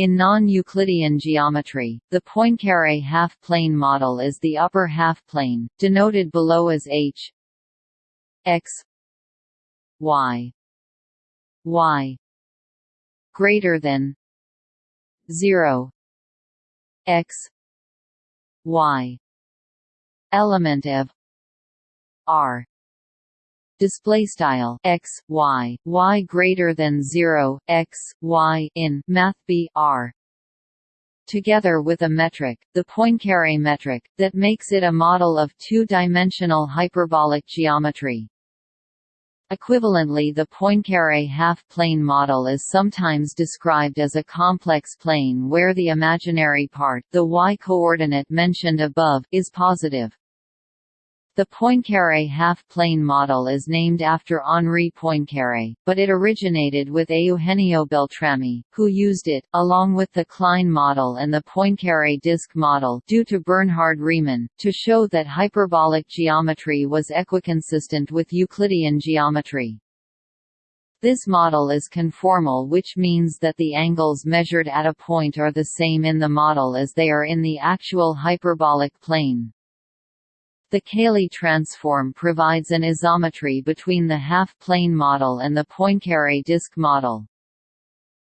In non-Euclidean geometry, the Poincaré half-plane model is the upper half-plane, denoted below as h x y y greater than 0 x y element of r display style x y y greater than 0 x y in math b r together with a metric the poincare metric that makes it a model of two-dimensional hyperbolic geometry Equivalently the Poincaré half-plane model is sometimes described as a complex plane where the imaginary part the y-coordinate mentioned above is positive. The Poincaré half-plane model is named after Henri Poincaré, but it originated with Eugenio Beltrami, who used it, along with the Klein model and the Poincaré disk model due to Bernhard Riemann, to show that hyperbolic geometry was equiconsistent with Euclidean geometry. This model is conformal which means that the angles measured at a point are the same in the model as they are in the actual hyperbolic plane. The Cayley transform provides an isometry between the half-plane model and the Poincaré disk model.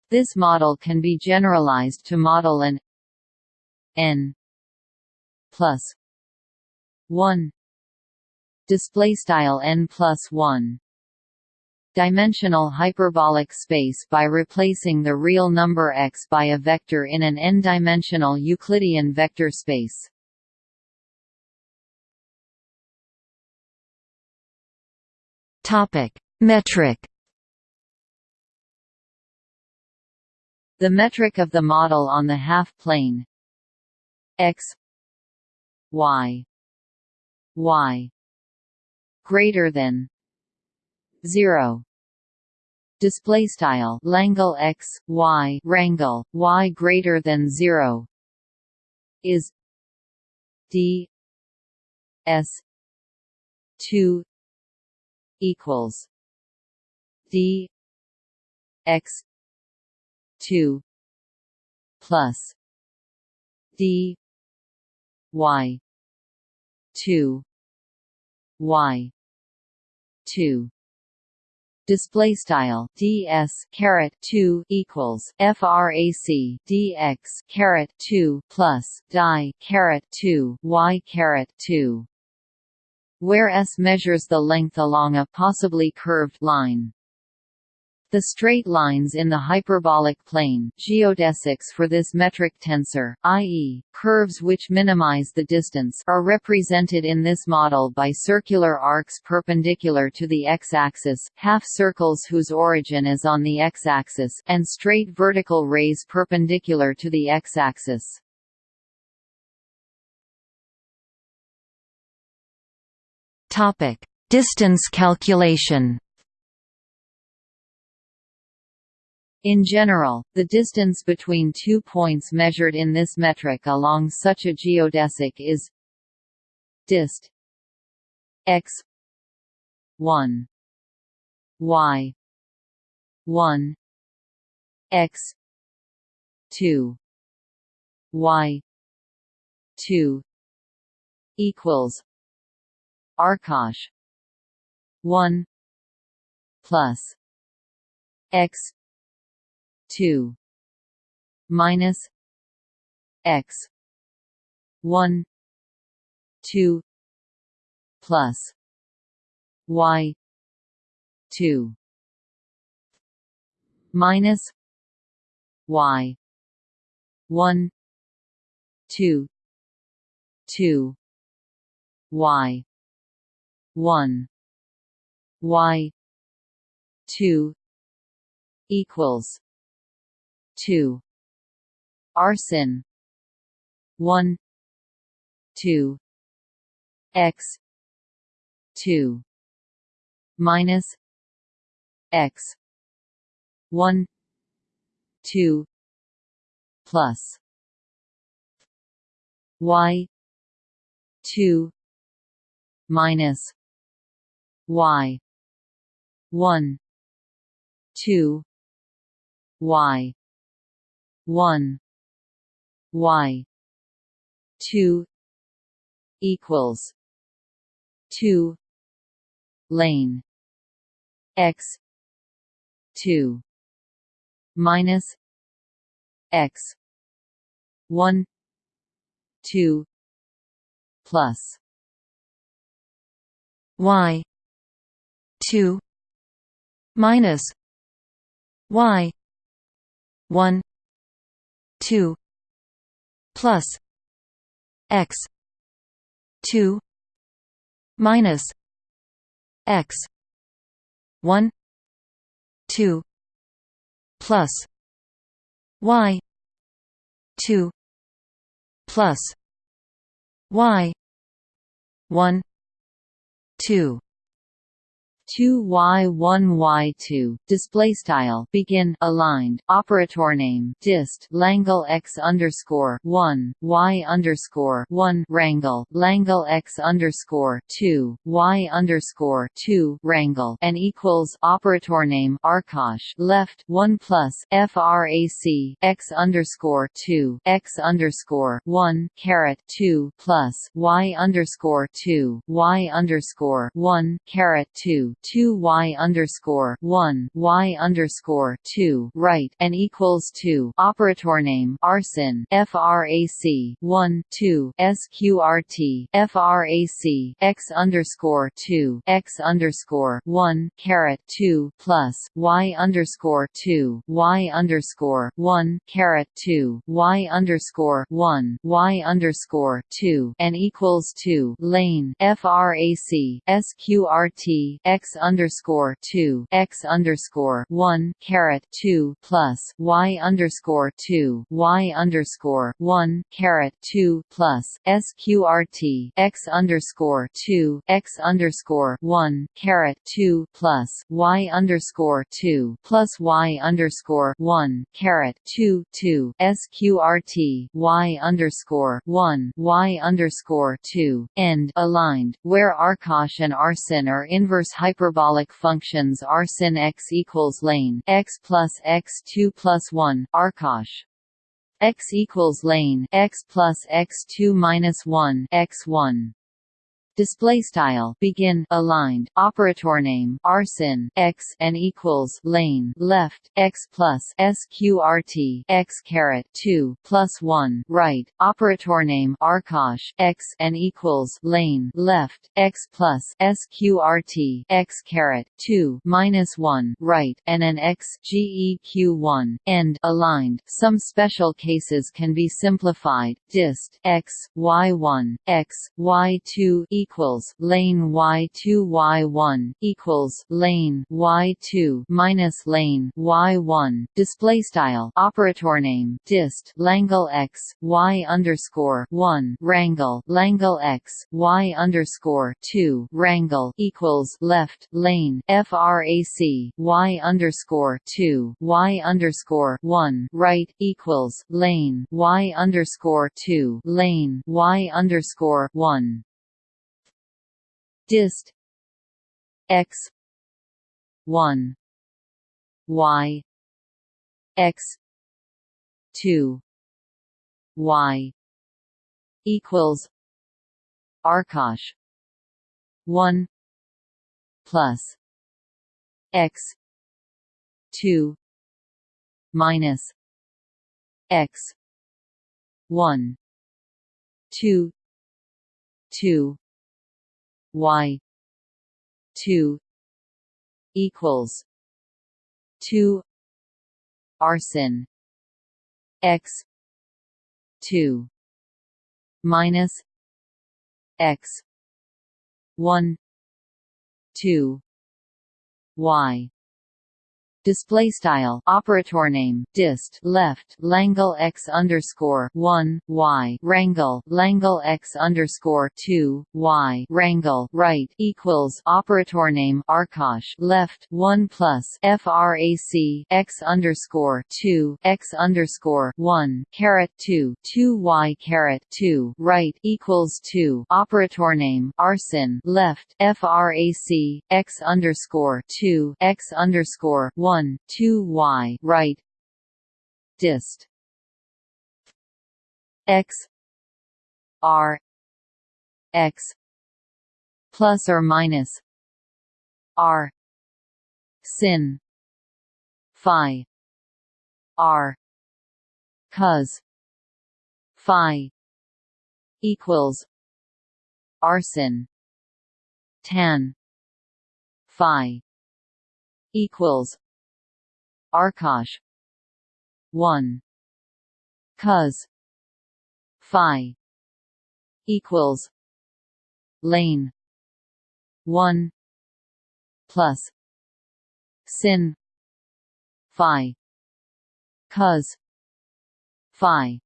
This model can be generalized to model an n plus 1 display style n plus 1 dimensional hyperbolic space by replacing the real number x by a vector in an n-dimensional Euclidean vector space. Topic: Metric. The metric of the model on the half-plane x. Y. Y. Greater than. 0 display style. Langle x y. Rangle y greater than 0 is. D. S. 2 equals d x 2 plus d y 2 y 2 display style ds caret 2 equals frac dx caret 2 plus die caret 2 y caret 2 where S measures the length along a possibly curved line. The straight lines in the hyperbolic plane geodesics for this metric tensor, i.e., curves which minimize the distance are represented in this model by circular arcs perpendicular to the x-axis, half-circles whose origin is on the x-axis, and straight vertical rays perpendicular to the x-axis. Topic: Distance calculation. In general, the distance between two points measured in this metric along such a geodesic is dist x 1 y 1 x 2 y 2 equals Arcosh one. Plus. X. Two. Minus. X. One. Two. Plus. Y. Two. Minus. Y. One. Two. Two. Y one. Y two equals two. Arsin one two X two minus X one two plus Y two minus y. 1 2 y. one. Y. two equals two lane x two minus x one two plus y two minus y one two plus x two minus x one two plus y two plus y one two two y one y two display style begin aligned operator name dist Langle x underscore one y underscore one rangle Langle x underscore two y underscore two rangle and equals operator name Arcosh left one plus frac x underscore two x underscore one caret two plus y underscore two y underscore one caret two two y underscore one y underscore two right and equals two. Operator name arsin frac one two sqrt frac x underscore two x underscore one caret two plus y underscore two y underscore one caret two y underscore one y underscore two and equals two. Lane frac sqrt x x underscore two x underscore one caret two plus y underscore two y underscore one caret two plus sqrt x underscore two x underscore one caret two plus y underscore two plus y underscore one caret two two sqrt y underscore one y underscore two end aligned where Arcosh and Arsin are inverse hyperbolic functions are sin x equals lane x plus x two plus one Arcosh x equals lane x plus x two minus one x one display style. Begin. Aligned. Operator name. Arsin x and equals lane. Left. X plus sqrt x caret. 2 plus 1 right. Operator name. Arcosh x and equals lane. Left. X plus sqrt x caret. 2 minus 1 right. And an x geq1 end. Aligned. Some special cases can be simplified. Dist. X y1 x y2 equals lane y2 y1 equals lane y2 minus lane y1 display style operator name dist Langle x y underscore 1 rangle Langle x y underscore 2 rangle equals left lane frac y underscore 2 y underscore 1 right equals lane y underscore 2 lane y underscore 1 dist x 1 y x 2 y equals arcosh 1 plus x 2 minus x 1 2 2 y 2 equals 2 arsin x 2 minus x 1 2 y display style operator name dist left Langle x underscore one y rangle Langle x underscore two y rangle right equals operator name Arcosh left one plus frac x underscore two x underscore one caret two two y caret two right equals two operator name Arsin left frac x underscore two x underscore one 1 2 y right dist x r x plus or minus r sin phi r cos phi equals arsin tan phi equals arcosh 1 cos phi. Equals. Lane. 1 plus. Sin. Phi. Cos phi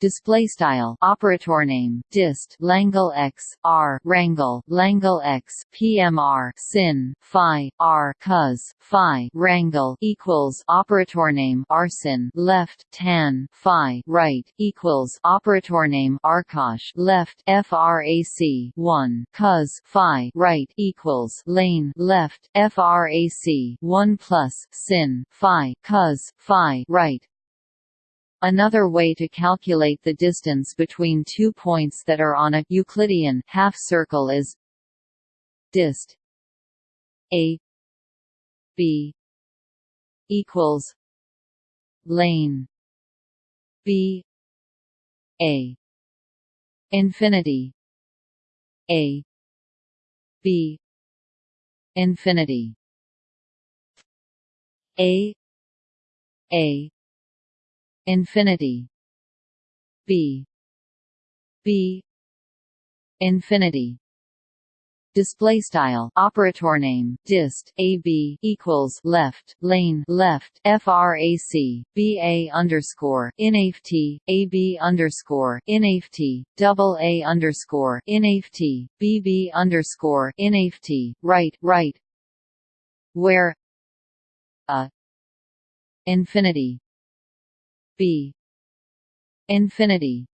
display style. Operator name. Dist. Langle x. R. Rangle langle x. Pmr sin. Phi. R. Cos phi. Rangle equals operator name arsin. Left. Tan. Phi. Right. Equals operator name arcosh left. Frac 1 cos phi. Right. Equals lane. Left. Frac 1 plus. Sin. Phi. Cos phi. Right Another way to calculate the distance between two points that are on a Euclidean half circle is dist a b equals lane b a infinity a b infinity a a infinity. B. B. infinity. Display style. Operator name. Dist. Ab equals left. Lane. Left. Frac ba underscore. Inaft ab underscore. Inaft double a underscore. Inaft bb underscore. Inaft right. Right. Where? A. Infinity b infinity.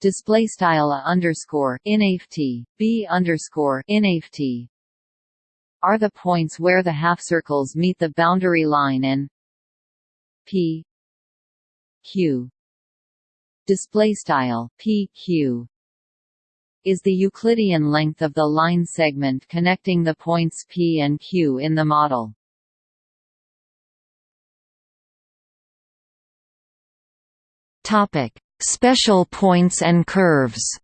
Display style underscore inaft b underscore inaft are the points where the half circles meet the boundary line and p q. Display style p q. Is the Euclidean length of the line segment connecting the points P and Q in the model. Topic: Special points and curves.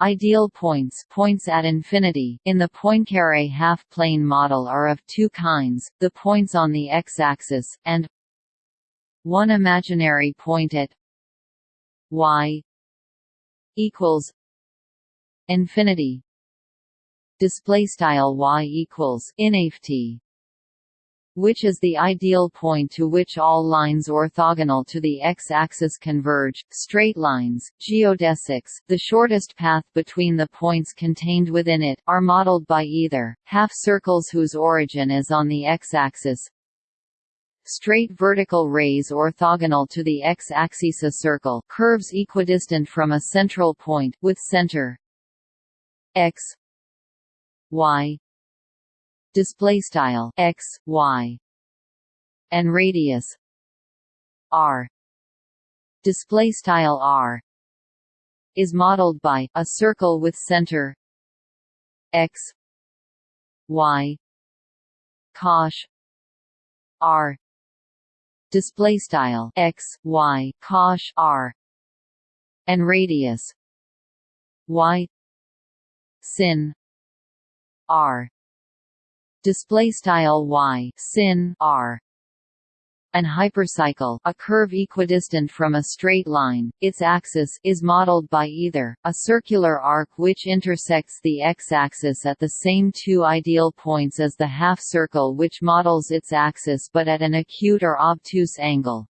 Ideal points points at infinity. In the Poincare half-plane model are of two kinds, the points on the x-axis, and one imaginary point at y equals infinity. Display style y equals inaft which is the ideal point to which all lines orthogonal to the x-axis converge, straight lines, geodesics, the shortest path between the points contained within it, are modeled by either, half circles whose origin is on the x-axis, straight vertical rays orthogonal to the x-axis a circle curves equidistant from a central point, with center x y display style x y and radius r. Display style r. is modeled by a circle with center x y cosh r. Display style x y cosh r. And radius y sin r display style y sin r an hypercycle. A curve equidistant from a straight line, its axis is modeled by either, a circular arc which intersects the x-axis at the same two ideal points as the half-circle which models its axis but at an acute or obtuse angle,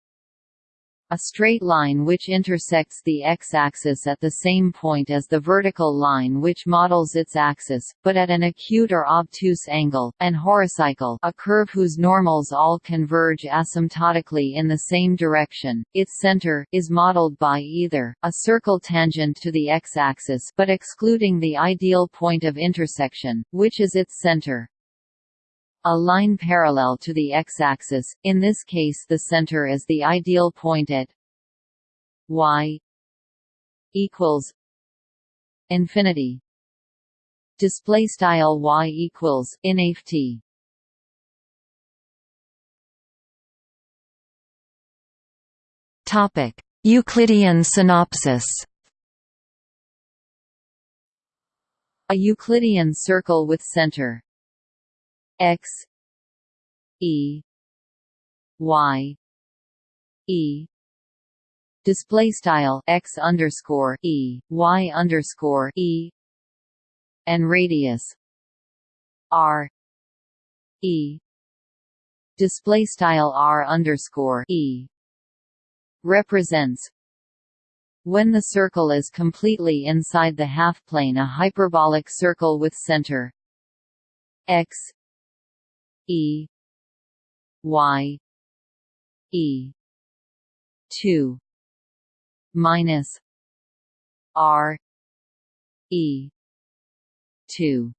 a straight line which intersects the x-axis at the same point as the vertical line which models its axis, but at an acute or obtuse angle, and horocycle a curve whose normals all converge asymptotically in the same direction. Its center is modeled by either a circle tangent to the x-axis but excluding the ideal point of intersection, which is its center, A line parallel to the x-axis, in this case the center is the ideal point at y equals infinity. Display style y equals inft topic euclidean synopsis. A euclidean circle with center x e y e. Display style x underscore e y underscore e. And radius r e. Display style r underscore e. Represents when the circle is completely inside the half-plane a hyperbolic circle with center. X e y e 2 minus R E two.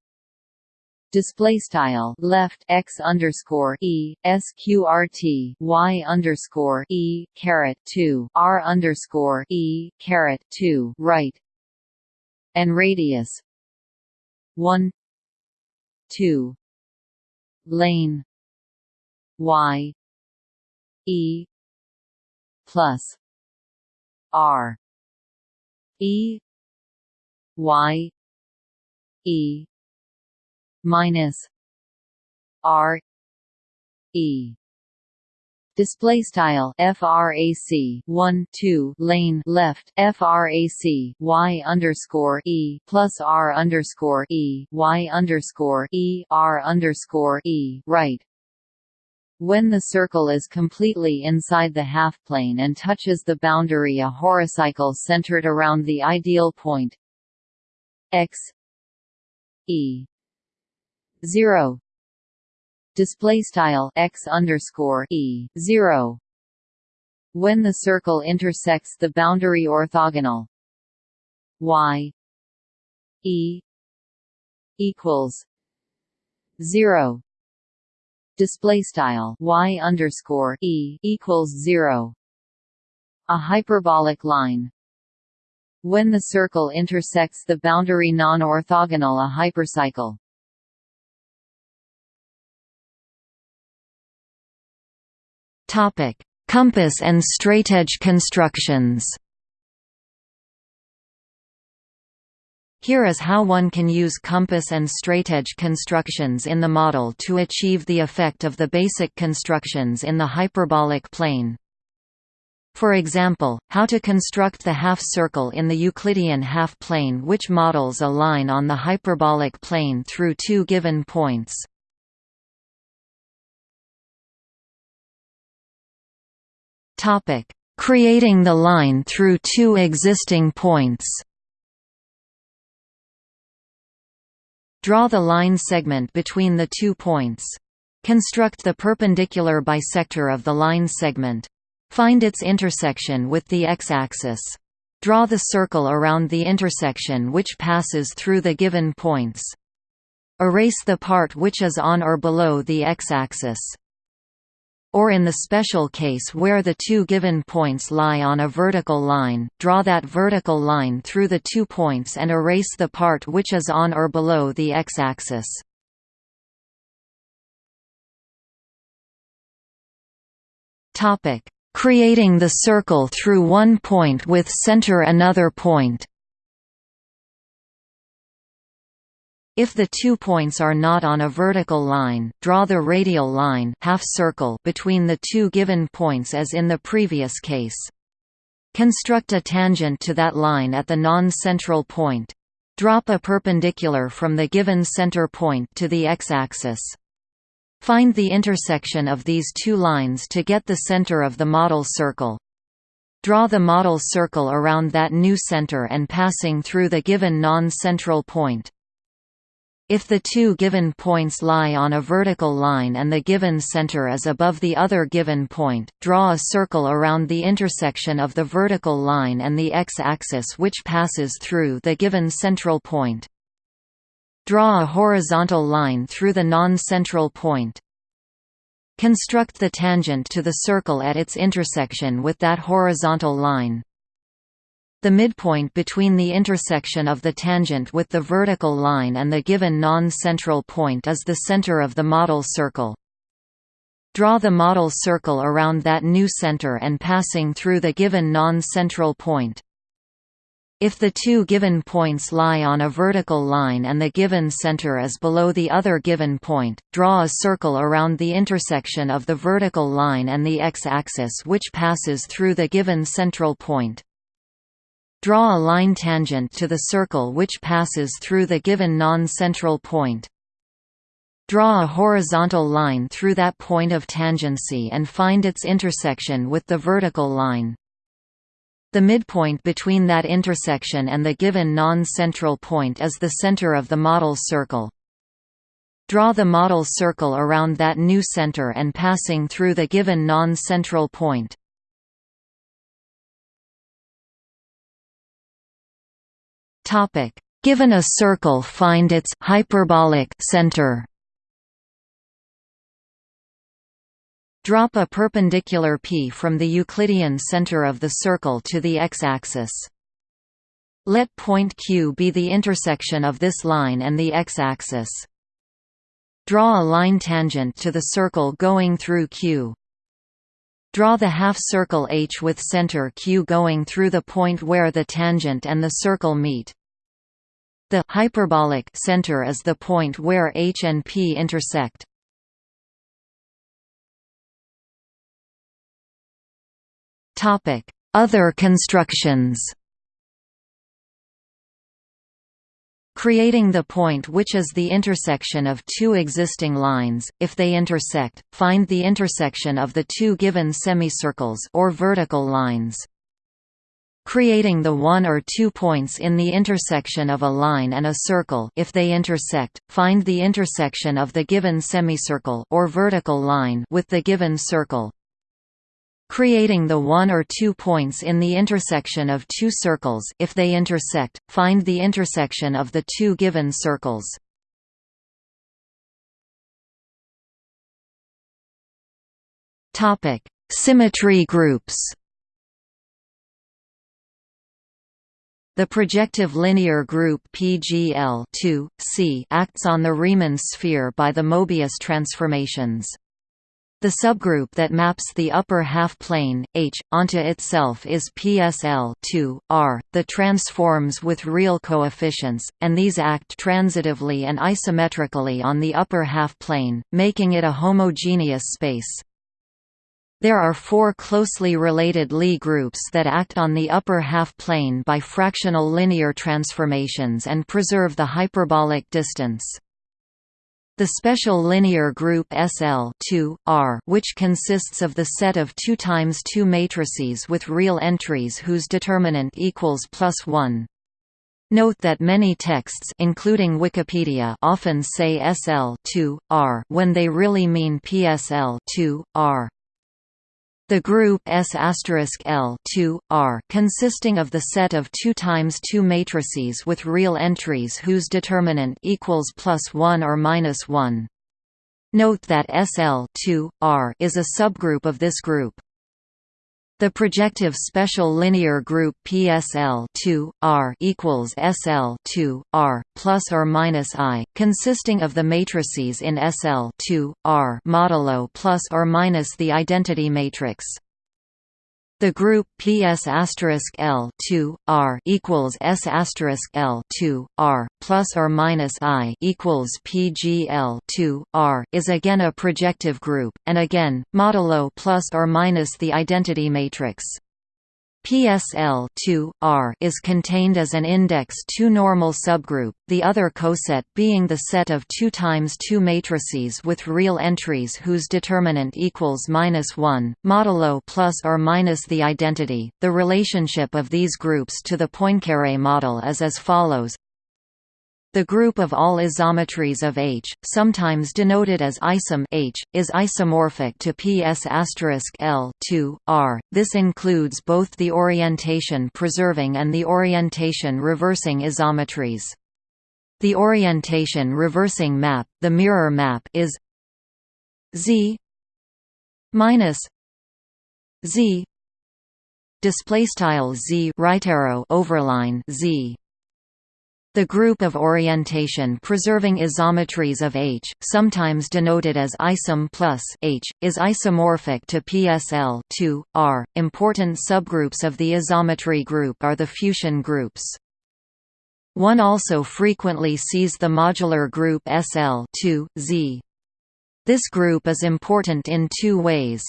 Display style left x underscore e sqrt y underscore e caret 2 r underscore e caret 2 right. And radius 1 2 lane. Y. E. Plus. R. E. Y. E. Minus. R. E display style frac 1 2 lane left frac y underscore e plus r underscore e y underscore e r underscore e right. When the circle is completely inside the half-plane and touches the boundary a horocycle centered around the ideal point x e 0 display style x underscore e 0 when the circle intersects the boundary orthogonal y e equals 0 display style y underscore e equals zero. A hyperbolic line. When the circle intersects the boundary non-orthogonal a hypercycle. Topic: Compass and straightedge constructions. Here is how one can use compass and straightedge constructions in the model to achieve the effect of the basic constructions in the hyperbolic plane. For example, how to construct the half-circle in the Euclidean half-plane which models a line on the hyperbolic plane through two given points. Creating the line through two existing points Draw the line segment between the two points. Construct the perpendicular bisector of the line segment. Find its intersection with the x-axis. Draw the circle around the intersection which passes through the given points. Erase the part which is on or below the x-axis or in the special case where the two given points lie on a vertical line, draw that vertical line through the two points and erase the part which is on or below the x-axis. Creating the circle through one point with center another point If the two points are not on a vertical line, draw the radial line half circle between the two given points as in the previous case. Construct a tangent to that line at the non-central point. Drop a perpendicular from the given center point to the x-axis. Find the intersection of these two lines to get the center of the model circle. Draw the model circle around that new center and passing through the given non-central point. If the two given points lie on a vertical line and the given center is above the other given point, draw a circle around the intersection of the vertical line and the x-axis which passes through the given central point. Draw a horizontal line through the non-central point. Construct the tangent to the circle at its intersection with that horizontal line. The midpoint between the intersection of the tangent with the vertical line and the given non-central point is the center of the model circle. Draw the model circle around that new center and passing through the given non-central point. If the two given points lie on a vertical line and the given center is below the other given point, draw a circle around the intersection of the vertical line and the x-axis which passes through the given central point. Draw a line tangent to the circle which passes through the given non-central point. Draw a horizontal line through that point of tangency and find its intersection with the vertical line. The midpoint between that intersection and the given non-central point is the center of the model circle. Draw the model circle around that new center and passing through the given non-central point. Given a circle find its hyperbolic center Drop a perpendicular p from the Euclidean center of the circle to the x-axis. Let point Q be the intersection of this line and the x-axis. Draw a line tangent to the circle going through Q. Draw the half-circle H with center Q going through the point where the tangent and the circle meet. The hyperbolic center is the point where H and P intersect. Topic: Other constructions Creating the point which is the intersection of two existing lines, if they intersect, find the intersection of the two given semicircles or vertical lines. Creating the one or two points in the intersection of a line and a circle. If they intersect, find the intersection of the given semicircle or vertical line with the given circle creating the one or two points in the intersection of two circles. If they intersect, find the intersection of the two given circles. Symmetry groups The projective linear group PGL acts on the Riemann sphere by the Mobius transformations. The subgroup that maps the upper half-plane, H, onto itself is PSL 2, R, the transforms with real coefficients, and these act transitively and isometrically on the upper half-plane, making it a homogeneous space. There are four closely related Lie groups that act on the upper half-plane by fractional linear transformations and preserve the hyperbolic distance. The special linear group SL 2, R, which consists of the set of 2 times 2 matrices with real entries whose determinant equals plus 1. Note that many texts including Wikipedia often say SL 2, R when they really mean PSL 2, R. The group S L 2, R consisting of the set of 2 times 2 matrices with real entries whose determinant equals plus 1 or minus 1. Note that SL 2, R is a subgroup of this group. The projective special linear group PSL 2 R equals SL 2 R plus or minus I, consisting of the matrices in SL 2 R modulo plus or minus the identity matrix. The group PS L 2 R equals S L 2 R plus or minus I equals PGL 2 R is again a projective group, and again modulo plus or minus the identity matrix. PSL 2 R is contained as an index 2 normal subgroup, the other coset being the set of 2 times 2 matrices with real entries whose determinant equals minus 1, modulo plus or minus the identity. The relationship of these groups to the Poincaré model is as follows. The group of all isometries of H, sometimes denoted as isom H, is isomorphic to PS L 2, R. This includes both the orientation preserving and the orientation reversing isometries. The orientation reversing map, the mirror map is z minus z display style z right arrow overline z the group of orientation preserving isometries of H, sometimes denoted as isom plus H, is isomorphic to PSL 2, R. Important subgroups of the isometry group are the Fuchsian groups. One also frequently sees the modular group SL 2, Z. This group is important in two ways.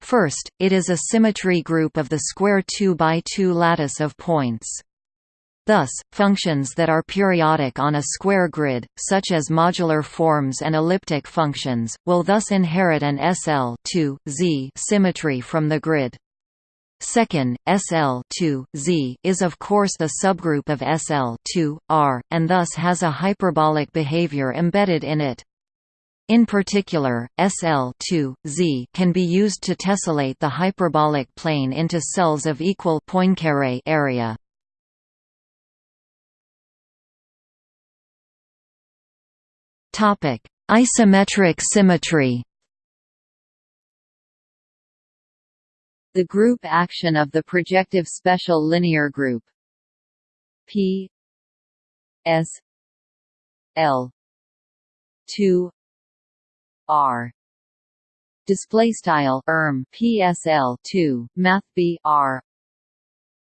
First, it is a symmetry group of the square 2 by 2 lattice of points. Thus, functions that are periodic on a square grid, such as modular forms and elliptic functions, will thus inherit an SL Z symmetry from the grid. Second, SL Z is of course a subgroup of SL R, and thus has a hyperbolic behavior embedded in it. In particular, SL Z can be used to tessellate the hyperbolic plane into cells of equal Poincaré area. Topic: Isometric symmetry. The group action of the projective special linear group. P. S. L. 2 R. Display style erm PSL 2 math B R.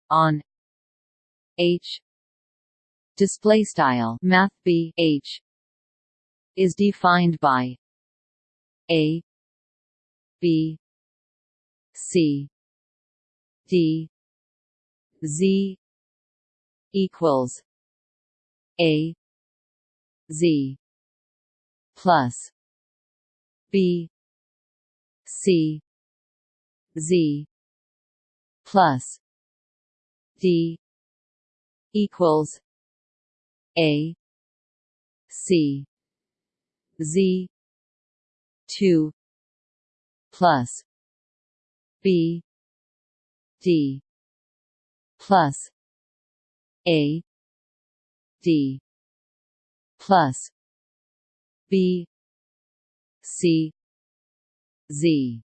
On H. Display style math B H is defined by a b c d z equals a z plus b c z plus d equals a c Z. two plus B. D. plus A. D. plus B. C. Z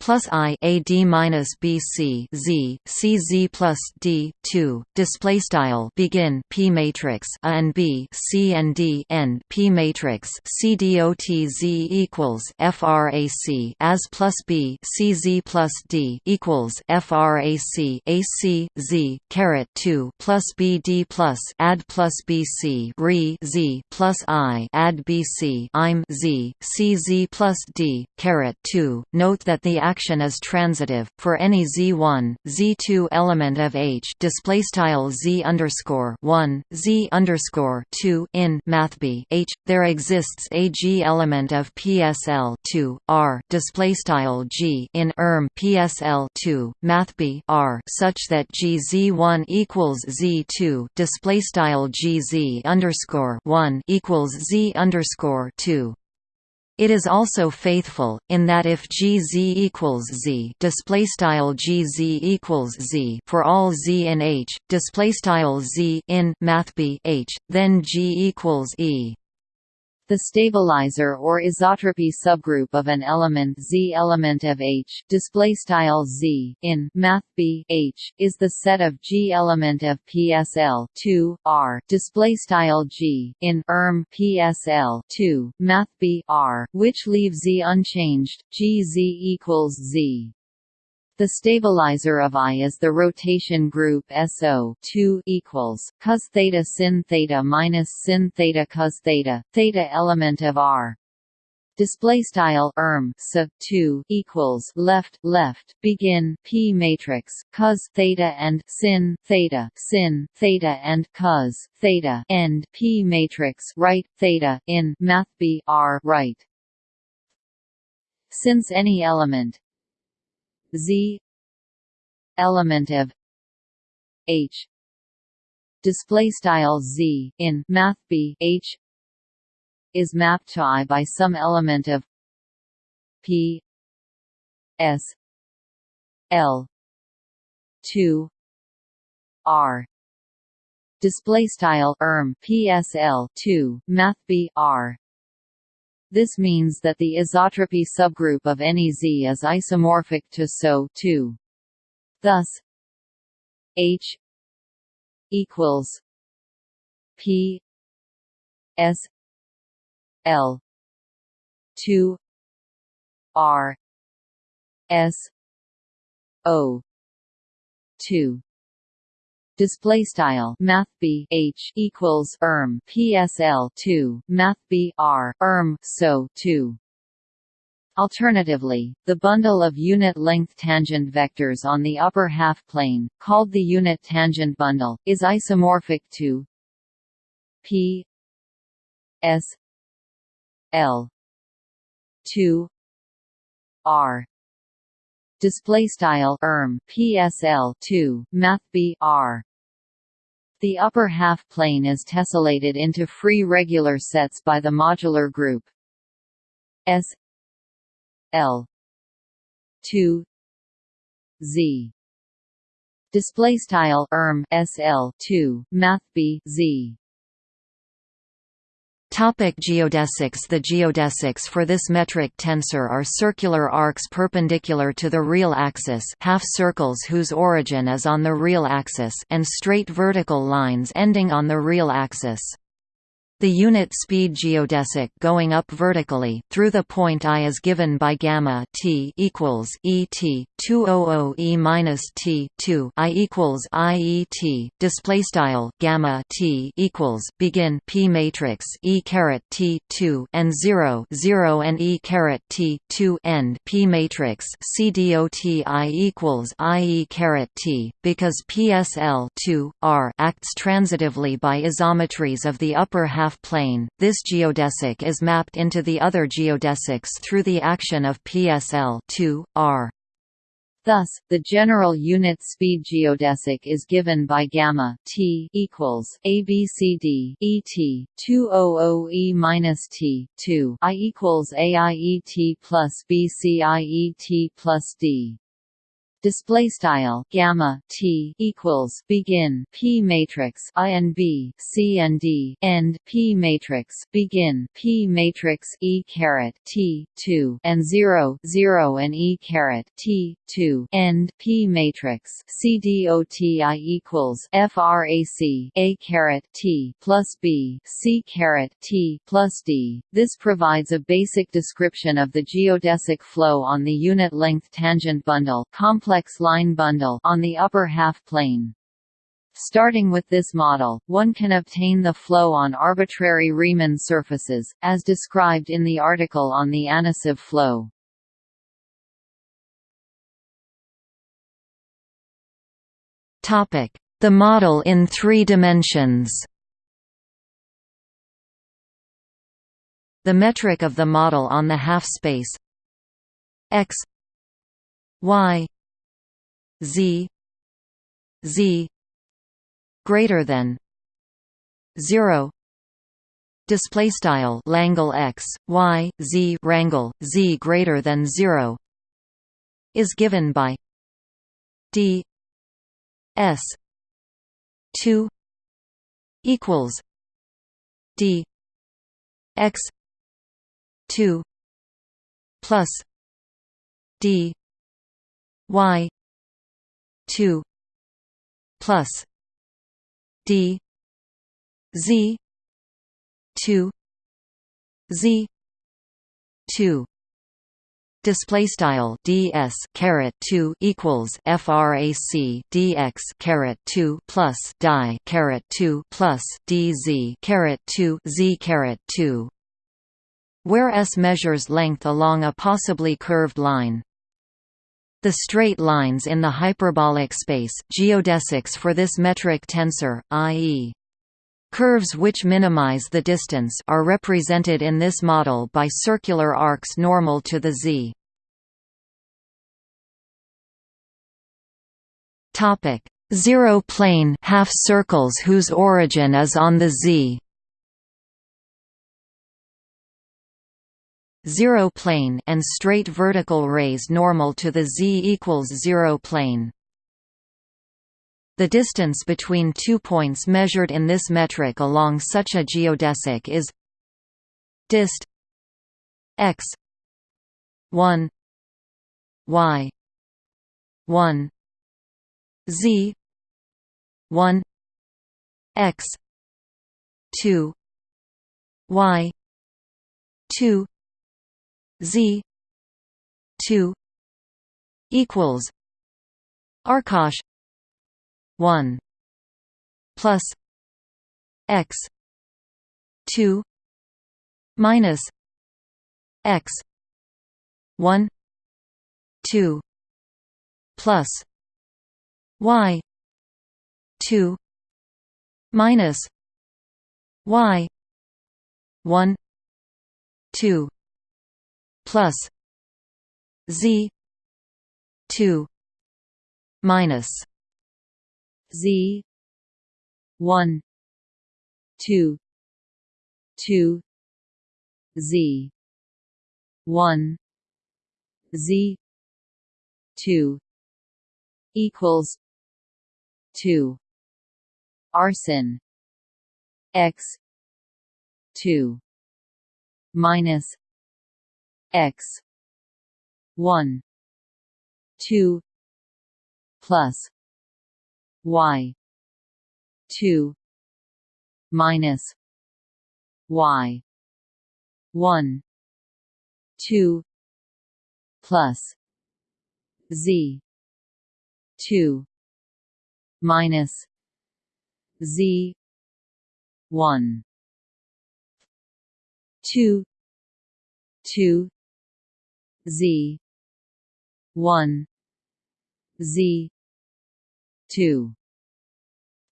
plus i a d minus b c z c z plus d two display style begin p matrix a and b c and D N P matrix c dot z equals frac as plus b c z plus d equals frac a c z caret two plus b d plus add plus b c re z plus i add b c im z c z plus d caret two. Note that the action is transitive for any z1, z2 element of H display style z underscore 1, z underscore 2 in mathb H. There exists a g element of PSL 2 R display style g in erm PSL 2 mathb R such that g z1 equals z2 display style g z underscore 1 equals z underscore 2. It is also faithful in that if GZ equals Z display style GZ equals Z for all Z in H display style Z in math B H then G equals E the stabilizer or isotropy subgroup of an element Z element of H display style Z in math B H is the set of G element of PSL 2 R display style G in erm PSL 2 math B R which leave Z unchanged G Z equals Z the stabilizer of I is the rotation group SO 2 equals cos theta sin theta minus sin theta cos theta theta element of R. Display style erm so 2 equals left left begin p matrix cos theta and sin theta sin theta and cos theta end p matrix right theta in math b r right. Since any element Z. Element of H. Display style Z in math B. H. is mapped to I by some element of P. S. L. 2 R. Display style erm PSL 2 math B R this means that the isotropy subgroup of any Z is isomorphic to SO 2 thus H equals P S L two R S O two display style math b h equals erm psl 2 math b r erm so 2 Alternatively, the bundle of unit-length tangent vectors on the upper half-plane, called the unit tangent bundle, is isomorphic to p s l 2 r. Display style erm psl 2 math b r the upper half plane is tessellated into free regular sets by the modular group S L two Z. Display style erm SL two math B Z Topic geodesics The geodesics for this metric tensor are circular arcs perpendicular to the real axis half circles whose origin is on the real axis and straight vertical lines ending on the real axis. The unit speed geodesic going up vertically through the point I is given by gamma t equals e t 200 e minus t 2 i equals i e t display style gamma t equals begin p matrix e caret t 2 and 0 0 and e caret t 2 end p matrix c dot i equals i e caret t because PSL 2 r acts transitively by isometries of the upper half half-plane, this geodesic is mapped into the other geodesics through the action of PSL 2, R. Thus, the general unit speed geodesic is given by gamma t equals abcd et 200 e minus t 2 i equals aiet plus bciet plus d display style gamma t equals begin p matrix i and b c and d end p matrix begin p matrix e caret t 2 and 0 0 and e caret t 2 end p matrix c d o t i equals frac a caret t plus b c caret t plus d. This provides a basic description of the geodesic flow on the unit length tangent bundle complex complex line bundle on the upper half plane. Starting with this model, one can obtain the flow on arbitrary Riemann surfaces, as described in the article on the Anosov flow. The model in three dimensions The metric of the model on the half-space x y z z greater than 0 display style langle x y z rangle z greater than 0 is given by d s 2 equals d x 2 plus d y 2 plus d z 2 z 2 display style ds caret 2 equals frac dx caret 2 plus dy caret 2 plus dz caret 2 z caret 2 where s measures length along a possibly curved line the straight lines in the hyperbolic space geodesics for this metric tensor, i.e. Curves which minimize the distance are represented in this model by circular arcs normal to the z. Topic: Zero plane half circles whose origin is on the z. zero plane and straight vertical rays normal to the z equals zero plane. The distance between two points measured in this metric along such a geodesic is dist x 1 y 1 z 1 x 2 y 2 z 2 equals arcosh 1 plus x 2 minus x 1 2 plus y 2 minus y 1 2 plus z 2 minus z 1 2 2 z 1 z 2 equals 2 arsin x 2 minus x. 1 2 plus. Y. 2 minus. Y. 1 2 plus. Z. 2 minus. Z. 1 2 2 z. 1 z. 2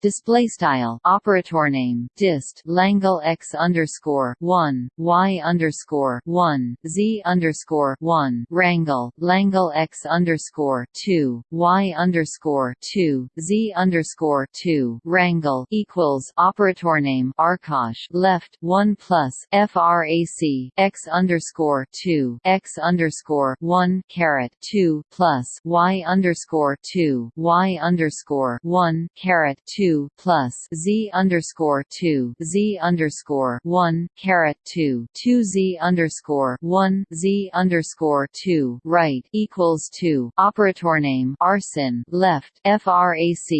Display style. Operator name. Dist. Langle x underscore one. Y underscore one. Z underscore one. Rangle Langle x underscore two. Y underscore two. Z underscore two. Rangle equals operator name. Arcosh left. One plus frac x underscore two. X underscore one. Caret. Two plus y underscore two. Y underscore one. Caret. Two 2 plus z underscore 2 z underscore 1 caret 2 2 z underscore 1 z underscore 2 right equals 2 operator name arsin left frac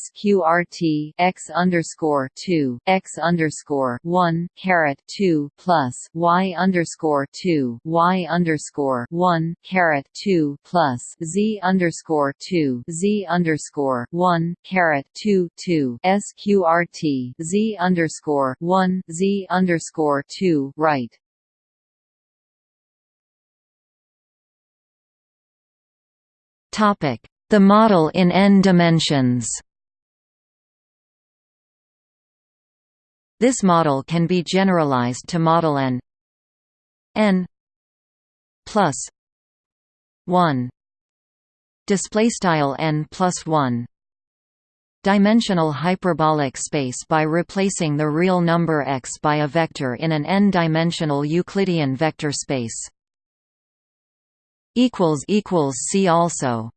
sqrt x underscore 2 x underscore 1 caret 2 plus y underscore 2 y underscore 1 caret 2 plus z underscore 2 z underscore 1 caret 2 2 sqrt z underscore one z underscore two right. Topic: The model in n dimensions. This model can be generalized to model n n plus 1 display style n plus 1 dimensional hyperbolic space by replacing the real number x by a vector in an n-dimensional Euclidean vector space. See also